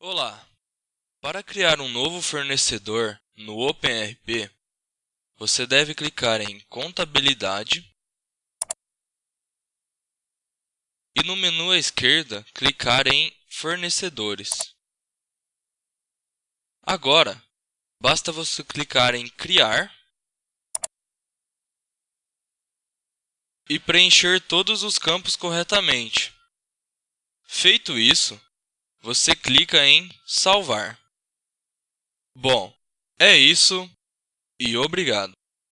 Olá! Para criar um novo fornecedor no OpenRP, você deve clicar em Contabilidade e no menu à esquerda clicar em Fornecedores. Agora, basta você clicar em Criar e preencher todos os campos corretamente. Feito isso, você clica em Salvar. Bom, é isso e obrigado.